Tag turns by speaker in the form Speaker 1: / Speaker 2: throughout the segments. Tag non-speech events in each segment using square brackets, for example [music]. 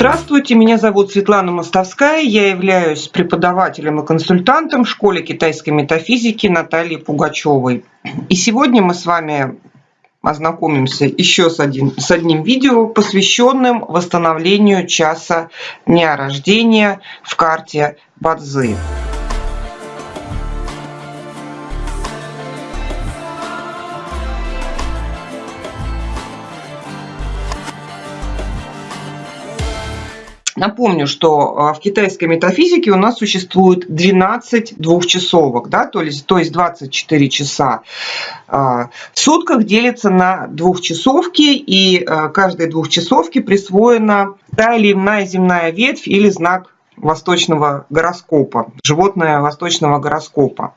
Speaker 1: Здравствуйте, меня зовут Светлана Мостовская, я являюсь преподавателем и консультантом в школе китайской метафизики Натальи Пугачевой. И сегодня мы с вами ознакомимся еще с, один, с одним видео, посвященным восстановлению часа дня рождения в карте Бадзы. Напомню, что а, в китайской метафизике у нас существует 12 двухчасовок, да, то есть, то есть 24 часа. А, в сутках делится на двухчасовки, и а, каждой двухчасовке присвоена та или иная земная ветвь или знак восточного гороскопа, животное восточного гороскопа.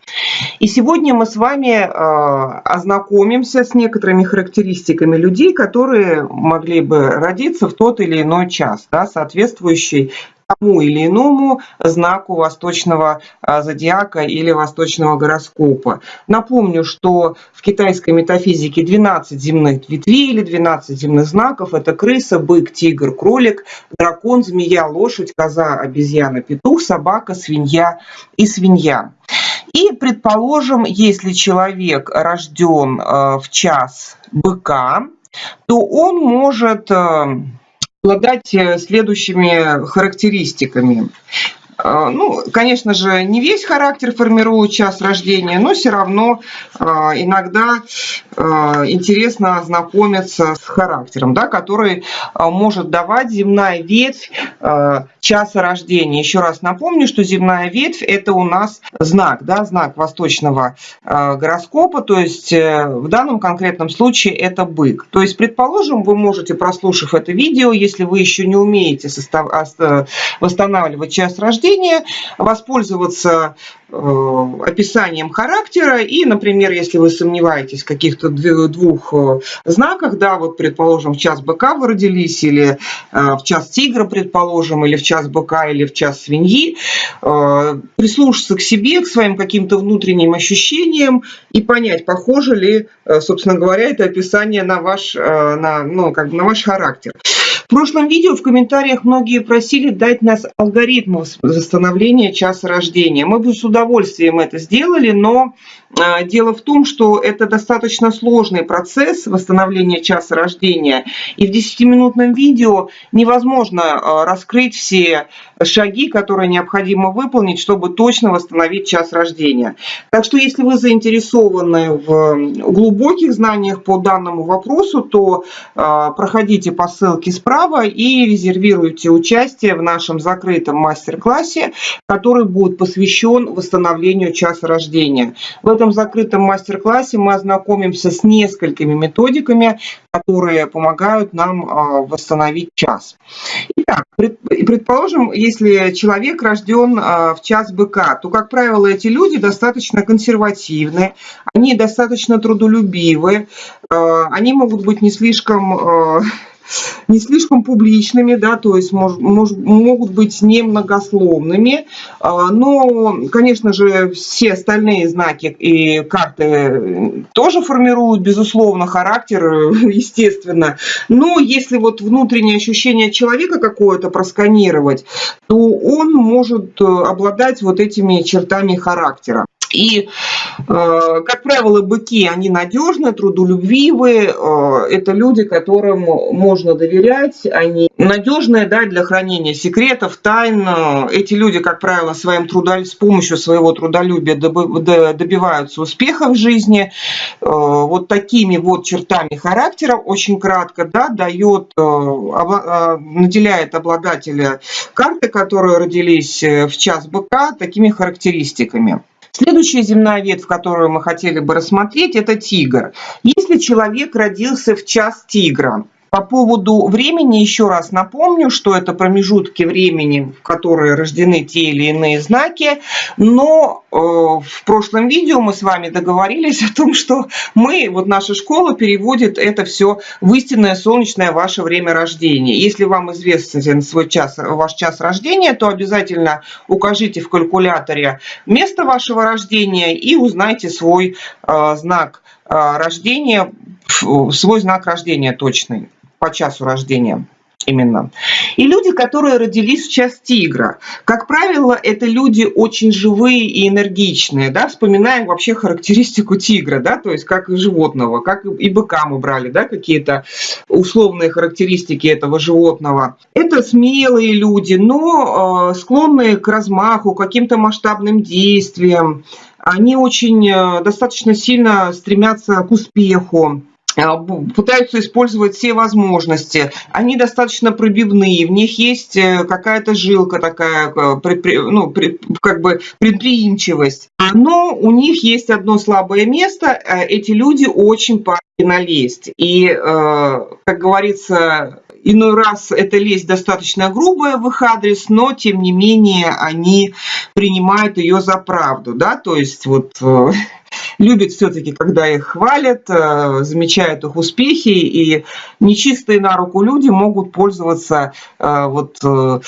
Speaker 1: И сегодня мы с вами э, ознакомимся с некоторыми характеристиками людей, которые могли бы родиться в тот или иной час, да, соответствующий тому или иному знаку восточного а, зодиака или восточного гороскопа. Напомню, что в китайской метафизике 12 земных ветвей или 12 земных знаков – это крыса, бык, тигр, кролик, дракон, змея, лошадь, коза, обезьяна, петух, собака, свинья и свинья. И, предположим, если человек рожден а, в час быка, то он может а, обладать э, следующими характеристиками. А, ну, конечно же, не весь характер формирует час рождения, но все равно а, иногда а, интересно ознакомиться с характером, да, который может давать земная ветвь часа рождения. Еще раз напомню, что земная ветвь – это у нас знак, да, знак восточного гороскопа, то есть э, в данном конкретном случае это бык. То есть, предположим, вы можете, прослушав это видео, если вы еще не умеете восстанавливать час рождения, чтения, воспользоваться э, описанием характера и, например, если вы сомневаетесь в каких-то двух э, знаках, да, вот, предположим, в час быка вы родились, или э, в час тигра, предположим, или в час быка, или в час свиньи, прислушаться к себе, к своим каким-то внутренним ощущениям и понять, похоже ли, собственно говоря, это описание на ваш, на, ну, как бы на ваш характер. В прошлом видео в комментариях многие просили дать нас алгоритм восстановления часа рождения. Мы бы с удовольствием это сделали, но а, дело в том, что это достаточно сложный процесс восстановления часа рождения. И в 10-минутном видео невозможно а, раскрыть все шаги, которые необходимо выполнить, чтобы точно восстановить час рождения. Так что если вы заинтересованы в глубоких знаниях по данному вопросу, то а, проходите по ссылке справа и резервируйте участие в нашем закрытом мастер-классе, который будет посвящен восстановлению часа рождения. В этом закрытом мастер-классе мы ознакомимся с несколькими методиками, которые помогают нам а, восстановить час. Итак, предположим, если человек рожден а, в час быка, то, как правило, эти люди достаточно консервативны, они достаточно трудолюбивы, а, они могут быть не слишком не слишком публичными, да, то есть мож, мож, могут быть немногословными, а, но, конечно же, все остальные знаки и карты тоже формируют, безусловно, характер, [laughs] естественно, но если вот внутреннее ощущение человека какое-то просканировать, то он может э, обладать вот этими чертами характера. И, э, как правило, быки, они надежны, трудолюбивые, э, это люди, которым можно доверять, они надежные да, для хранения секретов, тайн. Эти люди, как правило, своим трудо... с помощью своего трудолюбия добиваются успеха в жизни. Э, вот такими вот чертами характера, очень кратко, да, дает, наделяет обладателя карты, которые родились в час быка, такими характеристиками. Следующая земная ветвь, которую мы хотели бы рассмотреть, это тигр. Если человек родился в час тигра, по поводу времени еще раз напомню, что это промежутки времени, в которые рождены те или иные знаки, но э, в прошлом видео мы с вами договорились о том, что мы, вот наша школа переводит это все в истинное солнечное ваше время рождения. Если вам известен свой час, ваш час рождения, то обязательно укажите в калькуляторе место вашего рождения и узнайте свой э, знак э, рождения, свой знак рождения точный по часу рождения именно. И люди, которые родились в час тигра. Как правило, это люди очень живые и энергичные. Да? Вспоминаем вообще характеристику тигра, да? то есть как и животного, как и быка мы брали, да? какие-то условные характеристики этого животного. Это смелые люди, но э, склонные к размаху, к каким-то масштабным действиям. Они очень э, достаточно сильно стремятся к успеху пытаются использовать все возможности. Они достаточно пробивные, в них есть э, какая-то жилка такая, э, ну, как бы предприимчивость. Но у них есть одно слабое место. Э, эти люди очень падки на лесть. И, как говорится, иной раз эта лесть достаточно грубая в их адрес, но тем не менее они принимают ее за правду, да, то есть вот любят все-таки, когда их хвалят, э, замечают их успехи, и нечистые на руку люди могут пользоваться э, вот э,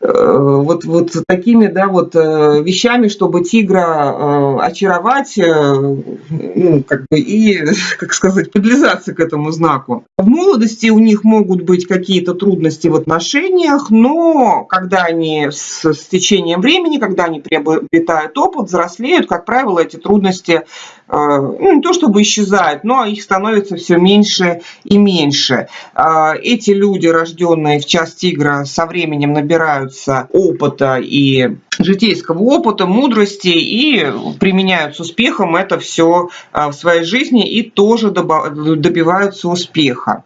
Speaker 1: вот, вот такими да, вот, вещами, чтобы тигра очаровать ну, как бы, и, [laughs] как сказать, подлизаться к этому знаку. В молодости у них могут быть какие-то трудности в отношениях, но когда они с, с течением времени, когда они приобретают опыт, взрослеют, как правило, эти трудности ну, не то чтобы исчезают, но их становится все меньше и меньше. Эти люди, рожденные в час тигра, со временем набираются опыта и житейского опыта, мудрости и применяют с успехом это все в своей жизни и тоже добиваются успеха.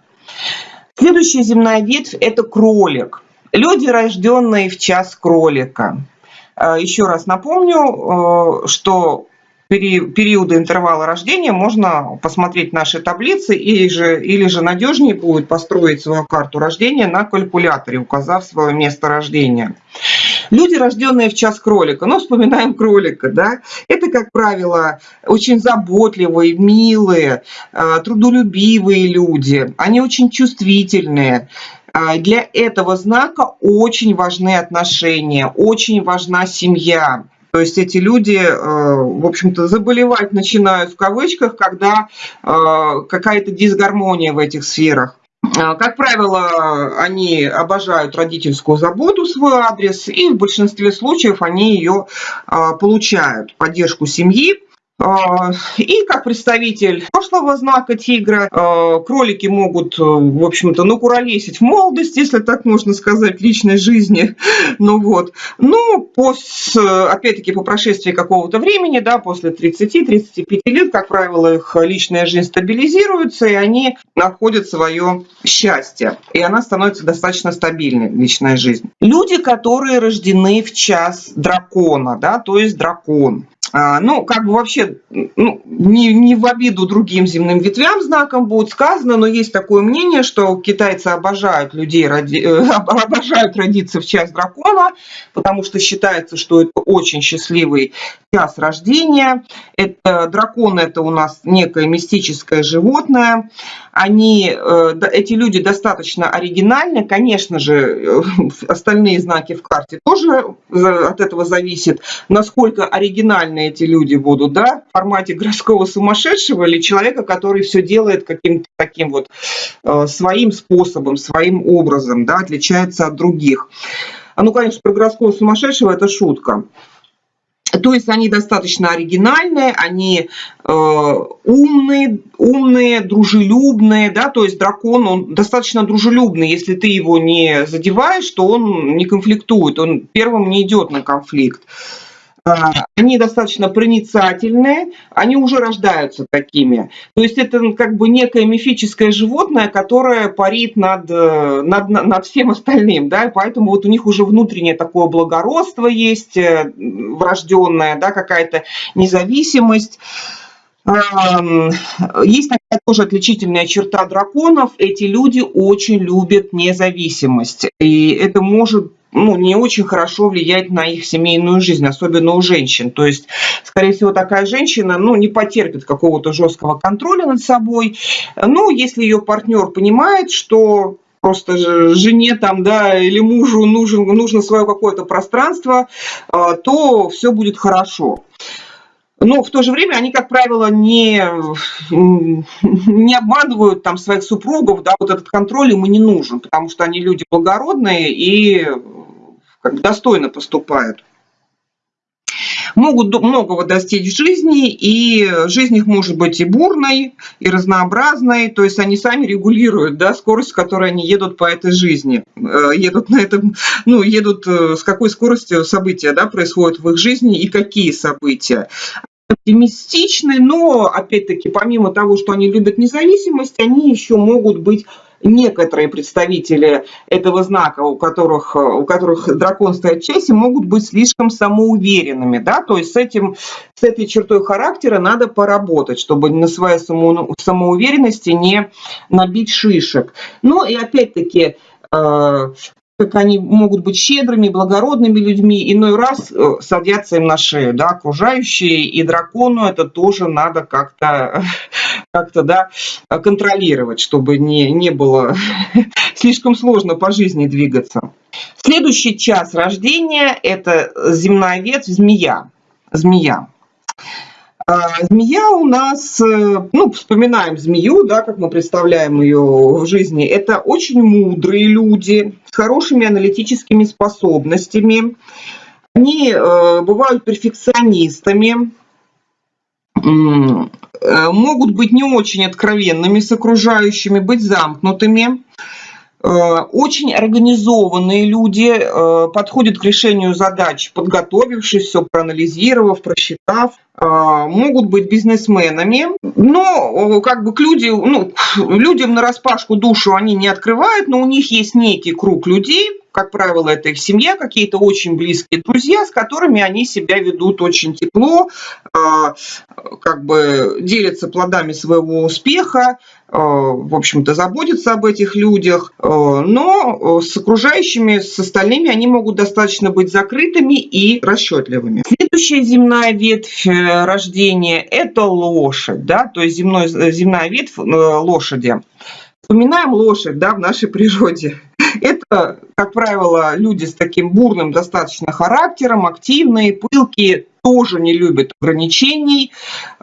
Speaker 1: Следующая земная ветвь – это кролик. Люди, рожденные в час кролика. Еще раз напомню, что периода интервала рождения можно посмотреть наши таблицы или же, или же надежнее будет построить свою карту рождения на калькуляторе, указав свое место рождения. Люди, рожденные в час кролика, ну, вспоминаем кролика, да, это, как правило, очень заботливые, милые, э, трудолюбивые люди, они очень чувствительные, а для этого знака очень важны отношения, очень важна семья. То есть эти люди, э, в общем-то, заболевать начинают в кавычках, когда э, какая-то дисгармония в этих сферах. Э, как правило, они обожают родительскую заботу в свой адрес, и в большинстве случаев они ее получают, поддержку семьи. А, и как представитель прошлого знака тигра, а, кролики могут, э, в общем-то, ну, куролесить в молодости, если так можно сказать, личной жизни. [laughs] Ну вот. Ну, опять-таки, по прошествии какого-то времени, да, после 30-35 лет, как правило, их личная жизнь стабилизируется, и они находят свое счастье. И она становится достаточно стабильной, личная жизнь. Люди, которые рождены в час дракона, да, то есть дракон. А, ну, как бы вообще, ну, не, не в обиду другим земным ветвям знаком будет сказано, но есть такое мнение, что китайцы обожают людей, роди, э, [laughs] обожают родиться в час дракона, потому что считается, что это очень счастливый час рождения. Это, дракон – это у нас некое мистическое животное. Они, э, эти люди достаточно оригинальны. Конечно же, э, [laughs] остальные знаки в карте тоже от этого зависит, насколько оригинальны эти люди будут, да, в формате городского сумасшедшего или человека, который все делает каким-то таким вот э, своим способом, своим образом, да, отличается от других. А ну, конечно, про городского сумасшедшего это шутка. То есть они достаточно оригинальные, они э, умные, умные, дружелюбные, да, то есть дракон, он достаточно дружелюбный, если ты его не задеваешь, то он не конфликтует, он первым не идет на конфликт. А, они достаточно проницательные, они уже рождаются такими. То есть это ну, как бы некое мифическое животное, которое парит над, э, над, над всем остальным, да, поэтому вот у них уже внутреннее такое благородство есть, э, врожденное, да, какая-то независимость. Есть такая тоже отличительная черта драконов. Эти люди очень любят независимость. И это может ну, не очень хорошо влияет на их семейную жизнь, особенно у женщин. То есть, скорее всего, такая женщина ну, не потерпит какого-то жесткого контроля над собой. Но если ее партнер понимает, что просто жене там, да, или мужу нужен, нужно свое какое-то пространство, а, то все будет хорошо. но в то же время они, как правило, не, не обманывают там своих супругов, да, вот этот контроль ему не нужен, потому что они люди благородные и как достойно поступают могут многого достичь в жизни, и жизнь их может быть и бурной, и разнообразной, то есть они сами регулируют да, скорость, с которой они едут по этой жизни, э, едут на этом, ну, едут э, с какой скоростью события да, происходят в их жизни и какие события. Оптимистичны, но, опять-таки, помимо того, что они любят независимость, они еще могут быть некоторые представители этого знака, у которых, у которых дракон стоит в часе, могут быть слишком самоуверенными, да, то есть с, этим, с этой чертой характера надо поработать, чтобы на своей само, самоуверенности не набить шишек. Ну и опять-таки, э, как они могут быть щедрыми, благородными людьми, иной раз э, садятся им на шею, да, окружающие, и дракону это тоже надо как-то [laughs] как да, контролировать, чтобы не, не было [laughs] слишком сложно по жизни двигаться. Следующий час рождения – это земная ветвь змея. Змея. А, змея у нас, э, ну, вспоминаем змею, да, как мы представляем ее в жизни, это очень мудрые люди с хорошими аналитическими способностями. Они э, бывают перфекционистами, э, могут быть не очень откровенными с окружающими, быть замкнутыми. Э, очень организованные люди подходят к решению задач, подготовившись, все проанализировав, просчитав. Э, могут быть бизнесменами, но как бы к люди, ну, людям на распашку душу они не открывают, но у них есть некий круг людей, как правило, это их семья, какие-то очень близкие друзья, с которыми они себя ведут очень тепло, как бы делятся плодами своего успеха, в общем-то, заботятся об этих людях, но с окружающими, с остальными они могут достаточно быть закрытыми и расчетливыми. Следующая земная ветвь э, рождения – это лошадь, да, то есть земной, земная ветвь э, лошади. Вспоминаем лошадь да, в нашей природе. [laughs] Это, как правило, люди с таким бурным достаточно характером, активные, пылкие, тоже не любят ограничений,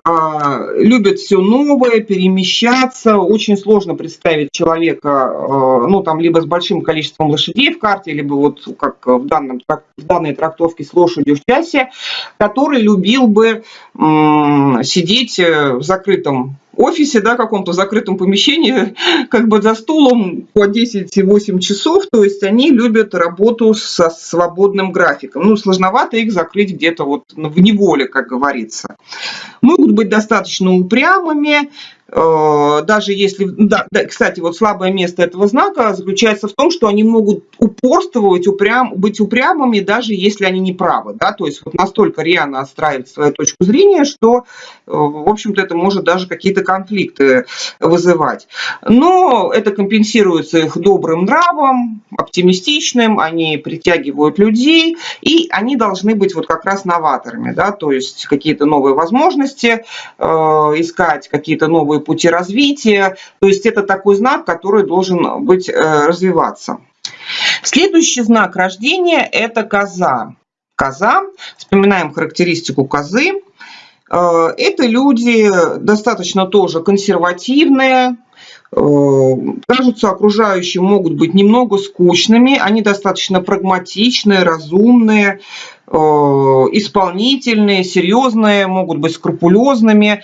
Speaker 1: а, любят все новое, перемещаться. Очень сложно представить человека, а, ну, там, либо с большим количеством лошадей в карте, либо вот как в, данном, в данной трактовке с лошадью в часе, который любил бы сидеть э, в закрытом офисе, да, каком-то закрытом помещении, [laughs] как бы за стулом по 10-8 часов, то есть они любят работу со свободным графиком. Ну, сложновато их закрыть где-то вот в неволе, как говорится. Могут быть достаточно упрямыми, даже если, да, да, кстати, вот слабое место этого знака заключается в том, что они могут упорствовать, упрям, быть упрямыми, даже если они не правы, да, то есть вот настолько рьяно отстраивать свою точку зрения, что, э, в общем-то, это может даже какие-то конфликты вызывать. Но это компенсируется их добрым нравом, оптимистичным, они притягивают людей, и они должны быть вот как раз новаторами, да, то есть какие-то новые возможности э, искать, какие-то новые пути развития. То есть это такой знак, который должен быть, э, развиваться. Следующий знак рождения – это коза. Коза, вспоминаем характеристику козы. Э, это люди достаточно тоже консервативные, э, кажутся окружающим могут быть немного скучными, они достаточно прагматичные, разумные, исполнительные, серьезные, могут быть скрупулезными.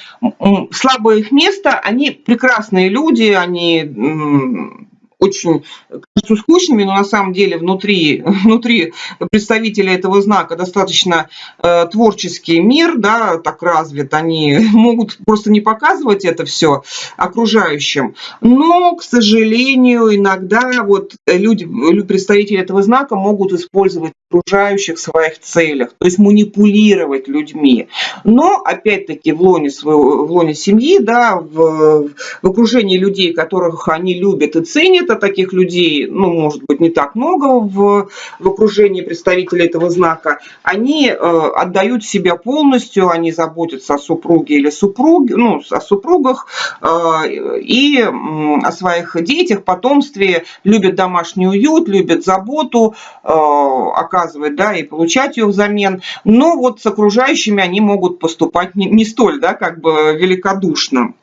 Speaker 1: Слабое их место, они прекрасные люди, они очень кажутся скучными, но на самом деле внутри, [laughs] внутри представителей этого знака достаточно э, творческий мир, да, так развит, они [laughs] могут просто не показывать это все окружающим, но, к сожалению, иногда вот люди, представители этого знака могут использовать окружающих в своих целях, то есть манипулировать людьми. Но, опять-таки, в лоне, своего, в лоне семьи, да, в, в окружении людей, которых они любят и ценят, где-то таких людей, ну, может быть, не так много в, в окружении представителей этого знака, они э, отдают себя полностью, они заботятся о супруге или супруге, ну, о супругах э, и э, о своих детях, потомстве, любят домашний уют, любят заботу э, оказывать, да, и получать ее взамен. Но вот с окружающими они могут поступать не, не столь, да, как бы великодушно.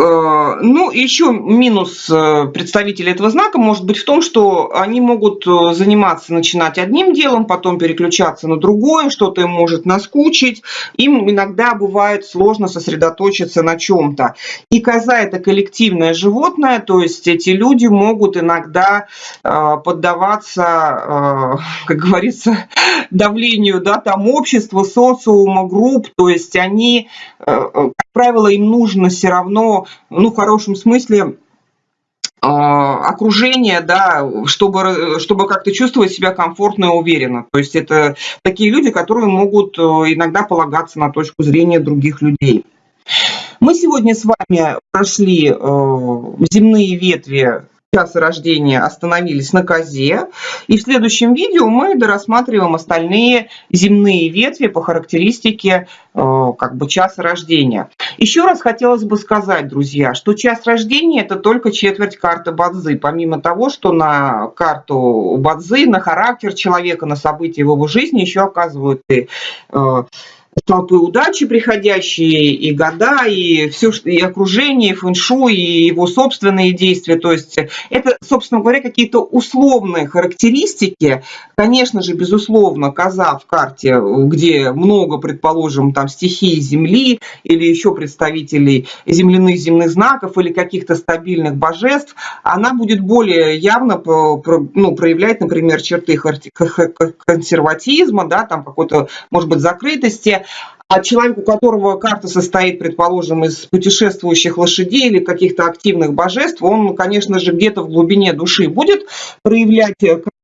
Speaker 1: Э, ну, еще минус э, представителей этого знака может быть в том, что они могут э, заниматься, начинать одним делом, потом переключаться на другое, что-то им может наскучить. Им иногда бывает сложно сосредоточиться на чем-то. И коза – это коллективное животное, то есть эти люди могут иногда поддаваться, [laughs] как говорится, [laughs] давлению да, там, общества, социума, групп. То есть они, как правило, им нужно все равно ну, хорошем смысле, а, окружение, да, чтобы, чтобы как-то чувствовать себя комфортно и уверенно. То есть это такие люди, которые могут э, иногда полагаться на точку зрения других людей. Мы сегодня с вами прошли э, земные ветви часа рождения остановились на козе. И в следующем видео мы дорассматриваем остальные земные ветви по характеристике э, как бы часа рождения. Еще раз хотелось бы сказать, друзья, что час рождения это только четверть карты Бадзы. Помимо того, что на карту Бадзы, на характер человека, на события в его жизни еще оказывают и э, толпы удачи приходящие, и года, и все, и окружение, и фэншуй, и его собственные действия. То есть это, собственно говоря, какие-то условные характеристики. Конечно же, безусловно, коза в карте, где много, предположим, там стихий Земли или еще представителей земляных земных знаков или каких-то стабильных божеств, она будет более явно ну, проявлять, например, черты консерватизма, да, там какой-то, может быть, закрытости, а человек, у которого карта состоит, предположим, из путешествующих лошадей или каких-то активных божеств, он, конечно же, где-то в глубине души будет проявлять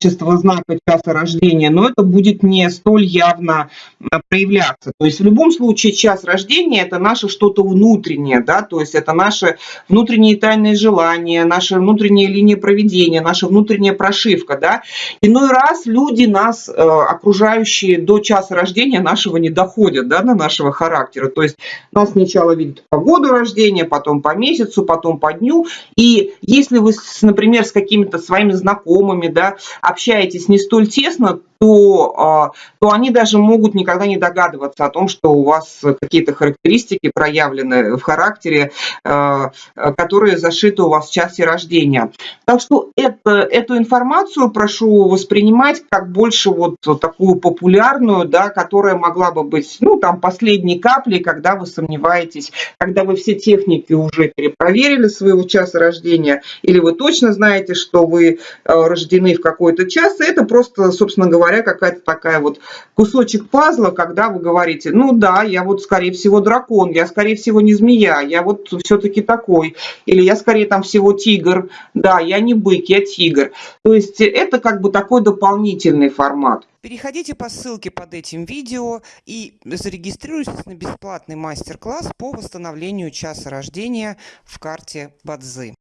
Speaker 1: качество знака часа рождения, но это будет не столь явно а, проявляться. То есть в любом случае час рождения это наше что-то внутреннее, да, то есть это наши внутренние тайные желания, наша внутренняя линия проведения, наша внутренняя прошивка, да. Иной раз люди нас, э, окружающие до часа рождения нашего не доходят, да, нашего характера. То есть нас сначала видят по году рождения, потом по месяцу, потом по дню. И если вы, например, с какими-то своими знакомыми да, общаетесь не столь тесно, то, а, то они даже могут никогда не догадываться о том, что у вас какие-то характеристики проявлены в характере, а, которые зашиты у вас в часе рождения. Так что это, эту информацию прошу воспринимать как больше вот такую популярную, да, которая могла бы быть, ну, там, последней каплей, когда вы сомневаетесь, когда вы все техники уже перепроверили своего часа рождения, или вы точно знаете, что вы а, рождены в какой-то час, это просто, собственно говоря, говоря, какая-то такая вот кусочек пазла, когда вы говорите, ну да, я вот скорее всего дракон, я скорее всего не змея, я вот все-таки такой, или я скорее там всего тигр, да, я не бык, я тигр. То есть это как бы такой дополнительный формат.
Speaker 2: Переходите по ссылке под этим видео и зарегистрируйтесь на бесплатный мастер-класс по восстановлению часа рождения в карте Бадзы.